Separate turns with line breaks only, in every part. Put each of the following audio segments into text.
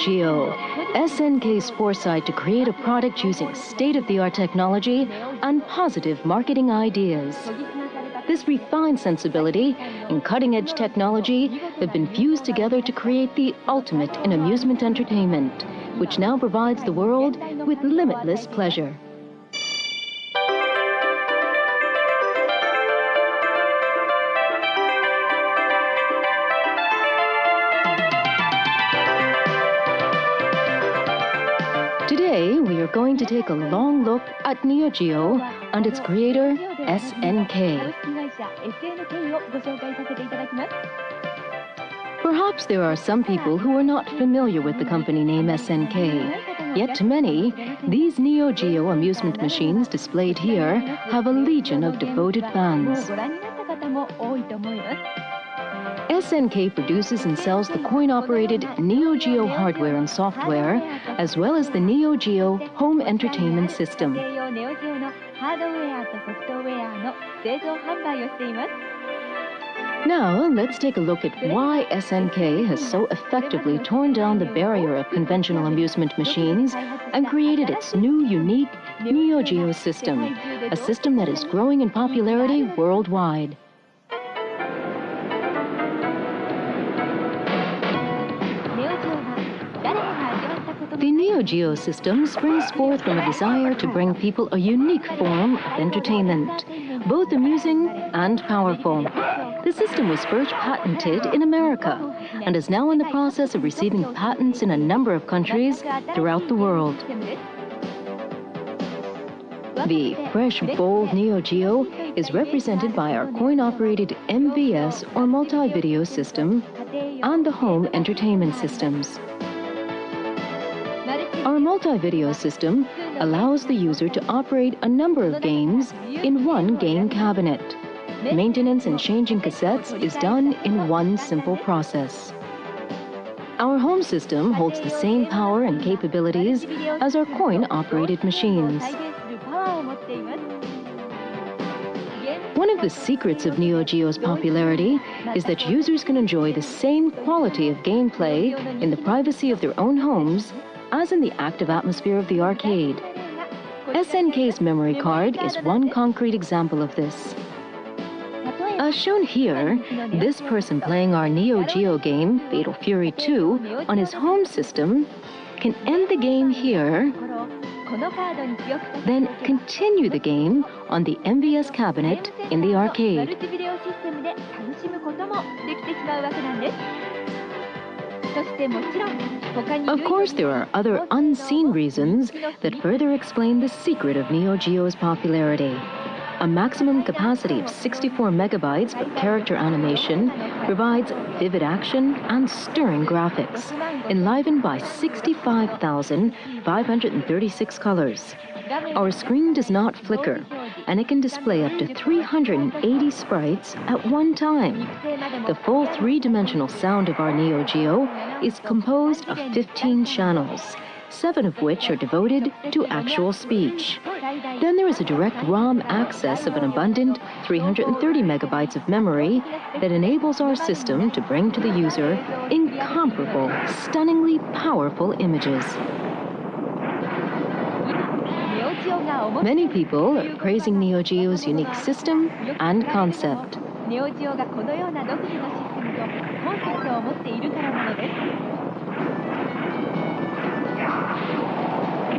Geo, SNK's foresight to create a product using state-of-the-art technology and positive marketing ideas. This refined sensibility and cutting-edge technology have been fused together to create the ultimate in amusement entertainment, which now provides the world with limitless pleasure. Today, we are going to take a long look at Neo Geo and its creator, SNK. Perhaps there are some people who are not familiar with the company name SNK. Yet to many, these Neo Geo amusement machines displayed here have a legion of devoted fans. SNK produces and sells the coin-operated Neo Geo hardware and software, as well as the Neo Geo home entertainment system. Now, let's take a look at why SNK has so effectively torn down the barrier of conventional amusement machines and created its new, unique Neo Geo system, a system that is growing in popularity worldwide. The Neo Geo system springs forth from a desire to bring people a unique form of entertainment, both amusing and powerful. The system was first patented in America and is now in the process of receiving patents in a number of countries throughout the world. The fresh, bold Neo Geo is represented by our coin-operated MVS or multi-video system and the home entertainment systems. Our multi-video system allows the user to operate a number of games in one game cabinet. Maintenance and changing cassettes is done in one simple process. Our home system holds the same power and capabilities as our coin-operated machines. One of the secrets of Neo Geo's popularity is that users can enjoy the same quality of gameplay in the privacy of their own homes as in the active atmosphere of the arcade. SNK's memory card is one concrete example of this. As shown here, this person playing our Neo Geo game, Fatal Fury 2, on his home system can end the game here, then continue the game on the MVS cabinet in the arcade. Of course, there are other unseen reasons that further explain the secret of Neo Geo's popularity. A maximum capacity of 64 megabytes for character animation provides vivid action and stirring graphics, enlivened by 65,536 colors. Our screen does not flicker, and it can display up to 380 sprites at one time. The full three-dimensional sound of our Neo Geo is composed of 15 channels, seven of which are devoted to actual speech. Then there is a direct ROM access of an abundant 330 megabytes of memory that enables our system to bring to the user incomparable, stunningly powerful images. Many people are praising Neo Geo's unique system and concept.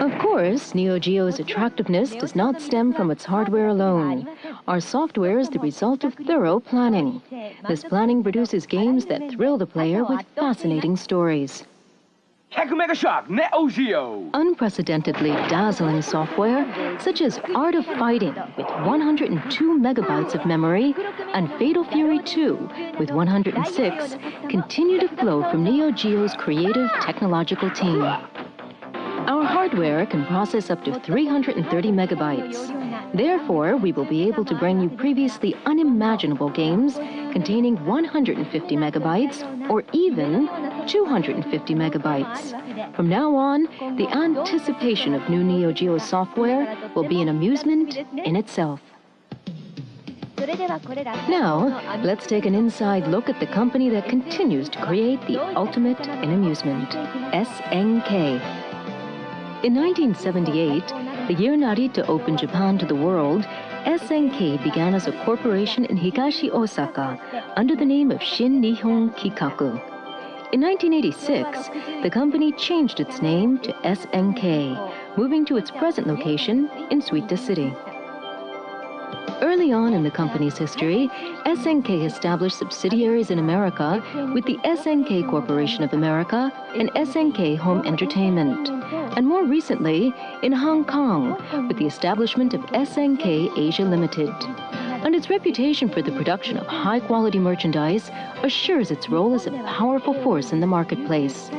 Of course, Neo Geo's attractiveness does not stem from its hardware alone. Our software is the result of thorough planning. This planning produces games that thrill the player with fascinating stories.
Shock.
Unprecedentedly dazzling software, such as Art of Fighting with 102 megabytes of memory and Fatal Fury 2 with 106, continue to flow from Neo Geo's creative technological team. Our hardware can process up to 330 megabytes. Therefore, we will be able to bring you previously unimaginable games containing 150 megabytes or even 250 megabytes. From now on, the anticipation of new Neo Geo software will be an amusement in itself. Now, let's take an inside look at the company that continues to create the ultimate in amusement, SNK. In 1978, the year Narita opened Japan to the world, SNK began as a corporation in Higashi Osaka under the name of Shin Nihon Kikaku. In 1986, the company changed its name to SNK, moving to its present location in Suita City. Early on in the company's history, SNK established subsidiaries in America with the SNK Corporation of America and SNK Home Entertainment, and more recently in Hong Kong with the establishment of SNK Asia Limited. And its reputation for the production of high-quality merchandise assures its role as a powerful force in the marketplace.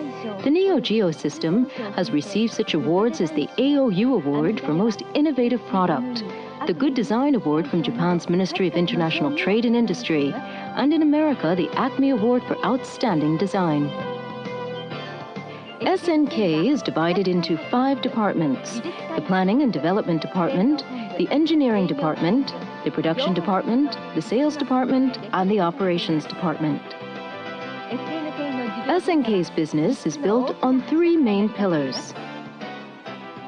The Neo Geo system has received such awards as the AOU Award for Most Innovative Product, the Good Design Award from Japan's Ministry of International Trade and Industry, and in America, the Acme Award for Outstanding Design. SNK is divided into five departments, the Planning and Development Department, the Engineering Department, the Production Department, the Sales Department, and the Operations Department. SNK's business is built on three main pillars.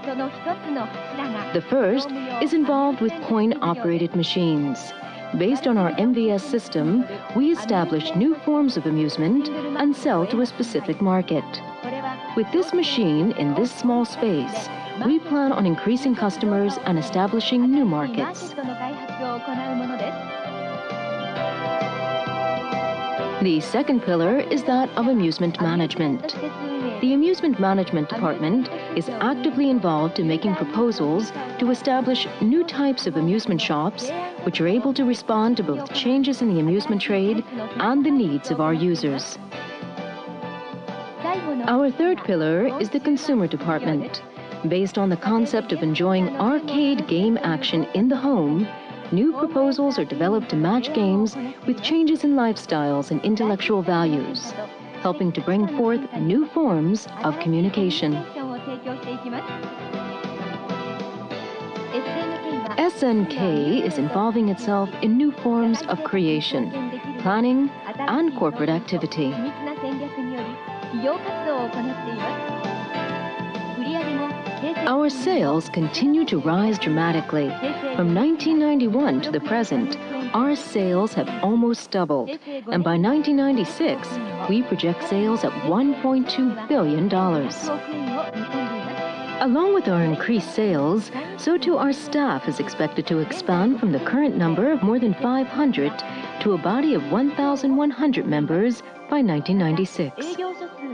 The first is involved with coin-operated machines. Based on our MVS system, we establish new forms of amusement and sell to a specific market. With this machine in this small space, we plan on increasing customers and establishing new markets. The second pillar is that of amusement management. The Amusement Management Department is actively involved in making proposals to establish new types of amusement shops which are able to respond to both changes in the amusement trade and the needs of our users. Our third pillar is the Consumer Department. Based on the concept of enjoying arcade game action in the home, new proposals are developed to match games with changes in lifestyles and intellectual values helping to bring forth new forms of communication. SNK is involving itself in new forms of creation, planning, and corporate activity. Our sales continue to rise dramatically. From 1991 to the present, our sales have almost doubled, and by 1996, we project sales at $1.2 billion. Along with our increased sales, so too our staff is expected to expand from the current number of more than 500 to a body of 1,100 members by 1996.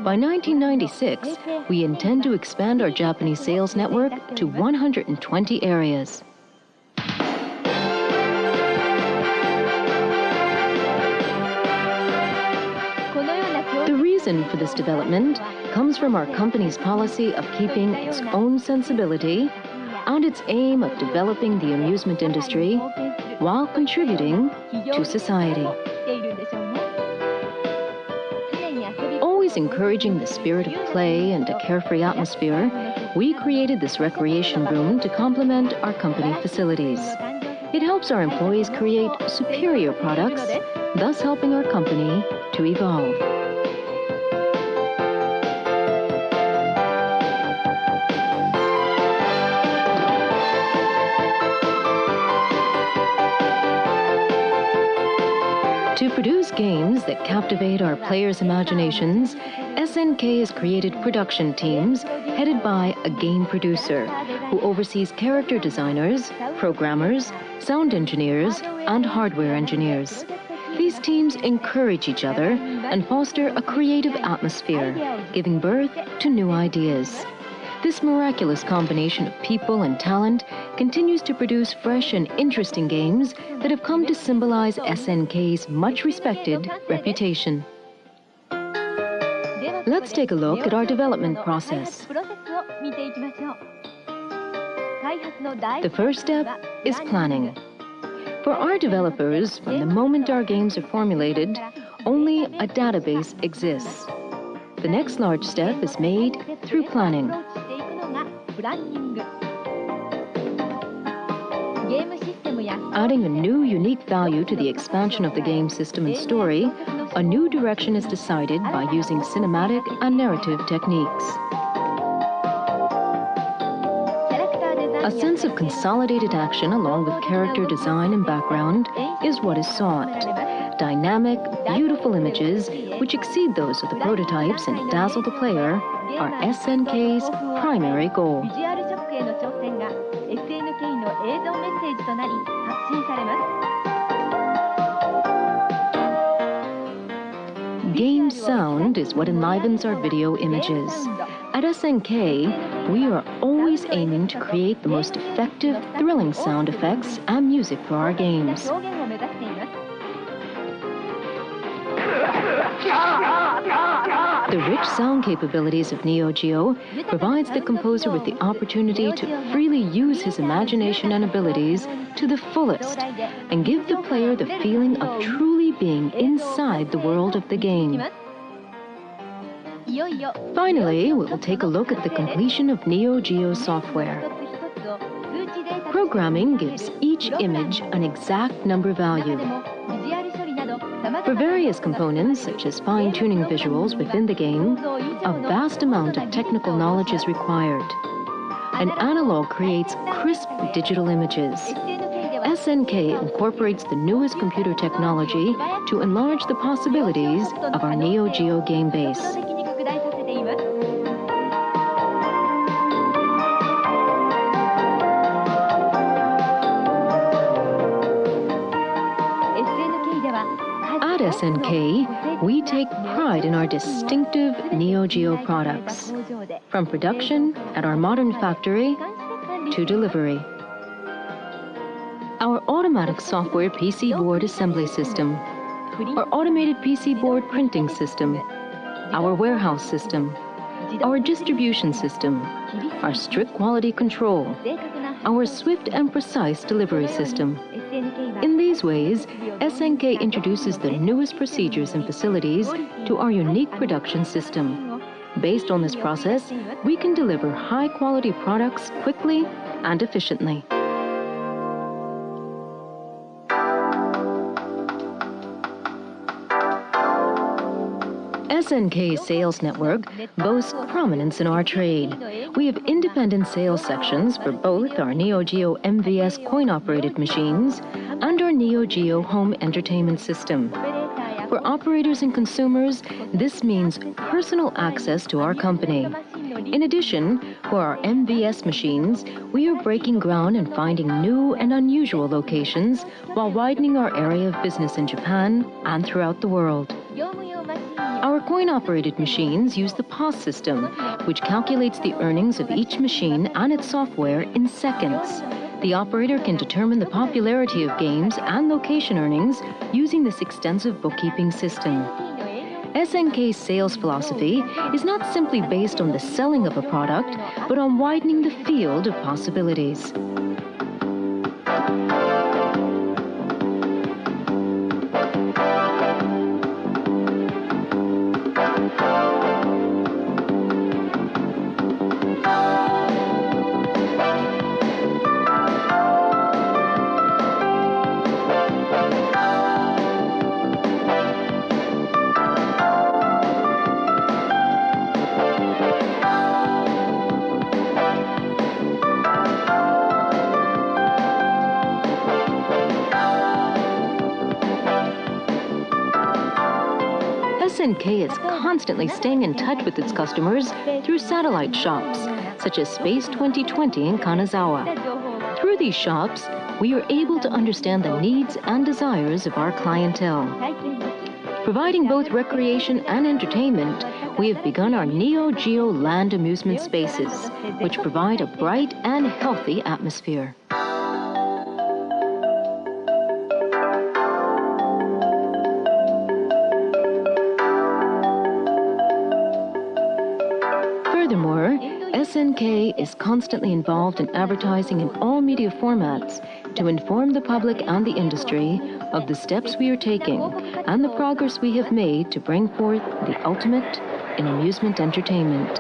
By 1996, we intend to expand our Japanese sales network to 120 areas. The reason for this development comes from our company's policy of keeping its own sensibility and its aim of developing the amusement industry while contributing to society. Always encouraging the spirit of play and a carefree atmosphere, we created this recreation room to complement our company facilities. It helps our employees create superior products, thus helping our company to evolve. Captivate our players' imaginations, SNK has created production teams headed by a game producer who oversees character designers, programmers, sound engineers, and hardware engineers. These teams encourage each other and foster a creative atmosphere, giving birth to new ideas. This miraculous combination of people and talent continues to produce fresh and interesting games that have come to symbolize SNK's much respected reputation. Let's take a look at our development process. The first step is planning. For our developers, from the moment our games are formulated, only a database exists. The next large step is made through planning. Adding a new unique value to the expansion of the game system and story, a new direction is decided by using cinematic and narrative techniques. A sense of consolidated action along with character design and background is what is sought. Dynamic, beautiful images, which exceed those of the prototypes and dazzle the player, are SNK's primary goal.
ビジュアルショックへの挑戦が SNK の映像メッセージとなり発信されます
Game sound is what enlivens our video images. At SNK, we are always aiming to create the most effective, thrilling sound effects and music for our games. rich sound capabilities of Neo Geo provides the composer with the opportunity to freely use his imagination and abilities to the fullest and give the player the feeling of truly being inside the world of the game. Finally, we will take a look at the completion of Neo Geo software. Programming gives each image an exact number value. For various components, such as fine-tuning visuals within the game, a vast amount of technical knowledge is required. An analog creates crisp digital images. SNK incorporates the newest computer technology to enlarge the possibilities of our Neo Geo game base. At SNK, we take pride in our distinctive Neo Geo products, from production at our modern factory to delivery. Our automatic software PC board assembly system, our automated PC board printing system, our warehouse system, our distribution system, our strict quality control, our swift and precise delivery system. These ways, SNK introduces the newest procedures and facilities to our unique production system. Based on this process, we can deliver high quality products quickly and efficiently. SNK's sales network boasts prominence in our trade. We have independent sales sections for both our Neo Geo MVS coin operated machines Neo Geo home entertainment system. For operators and consumers, this means personal access to our company. In addition, for our MVS machines, we are breaking ground and finding new and unusual locations while widening our area of business in Japan and throughout the world. Our coin operated machines use the POS system, which calculates the earnings of each machine and its software in seconds. The operator can determine the popularity of games and location earnings using this extensive bookkeeping system. SNK's sales philosophy is not simply based on the selling of a product, but on widening the field of possibilities. SNK is constantly staying in touch with its customers through satellite shops, such as Space 2020 in Kanazawa. Through these shops, we are able to understand the needs and desires of our clientele. Providing both recreation and entertainment, we have begun our Neo Geo Land amusement spaces, which provide a bright and healthy atmosphere. SNK is constantly involved in advertising in all media formats to inform the public and the industry of the steps we are taking and the progress we have made to bring forth the ultimate in amusement entertainment.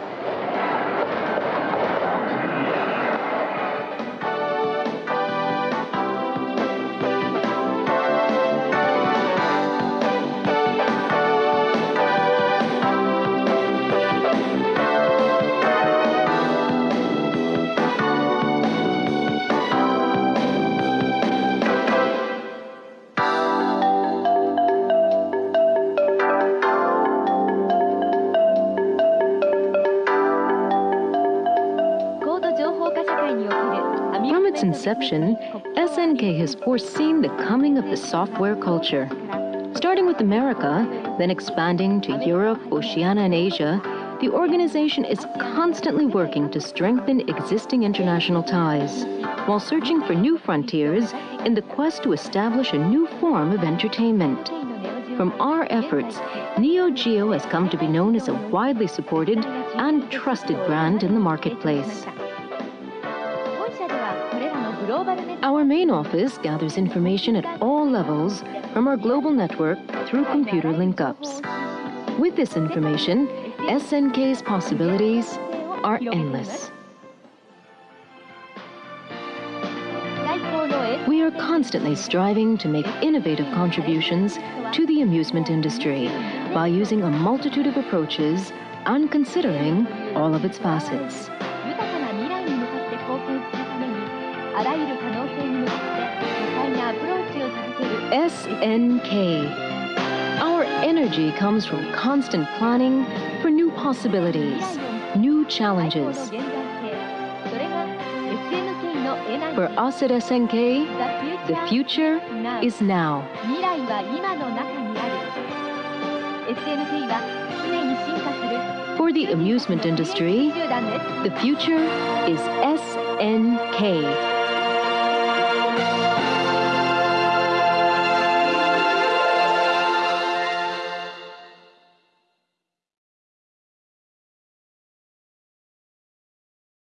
Inception, SNK has foreseen the coming of the software culture. Starting with America, then expanding to Europe, Oceania, and Asia, the organization is constantly working to strengthen existing international ties, while searching for new frontiers in the quest to establish a new form of entertainment. From our efforts, Neo Geo has come to be known as a widely supported and trusted brand in the marketplace. Our main office gathers information at all levels from our global network through computer link-ups. With this information, SNK's possibilities are endless. We are constantly striving to make innovative contributions to the amusement industry by using a multitude of approaches and considering all of its facets. SNK. Our energy comes from constant planning for new possibilities, new challenges. For us at SNK,
the future
is now. For the amusement industry, the future is SNK.